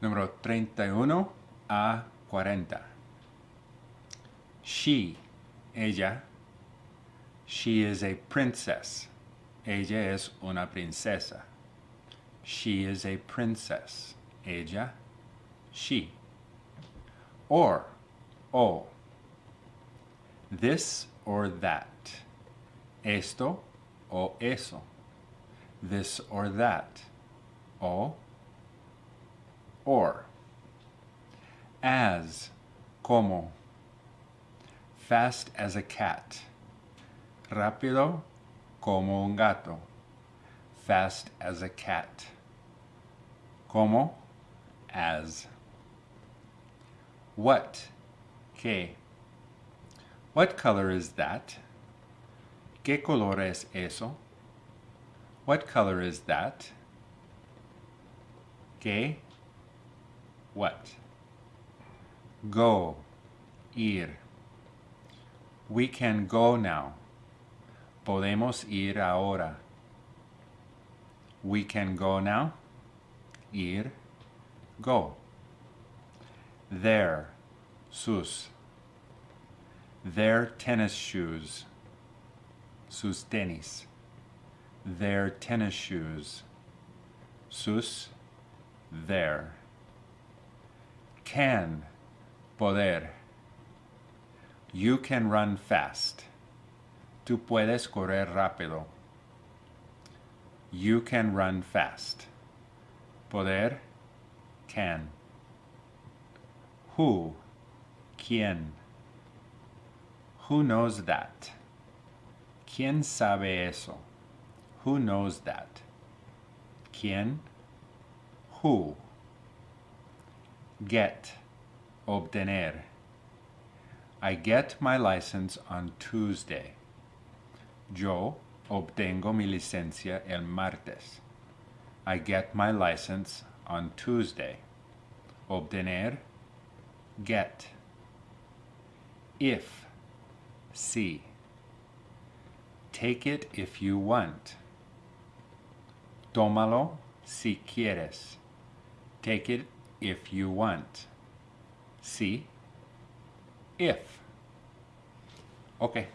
Número 31 a 40. She, ella. She is a princess. Ella es una princesa. She is a princess. Ella, she. Or, o. This or that. Esto o eso. This or that. O, or. As, como. Fast as a cat. Rápido como un gato. Fast as a cat. Como, as. What, que. What color is that? ¿Qué color es eso? What color is that? ¿Qué? What? Go, ir. We can go now. Podemos ir ahora. We can go now. Ir, go. Their. sus. Their tennis shoes. Sus tenis. Their tennis shoes. Sus, their. Can, poder. You can run fast. Tú puedes correr rápido. You can run fast. Poder, can. Who, quién. Who knows that? ¿Quién sabe eso? Who knows that? ¿Quién? Who? Get, obtener. I get my license on Tuesday. Yo obtengo mi licencia el martes. I get my license on Tuesday. Obtener, get. If, si. Take it if you want. Tómalo si quieres. Take it if you want. Si, if. Okay.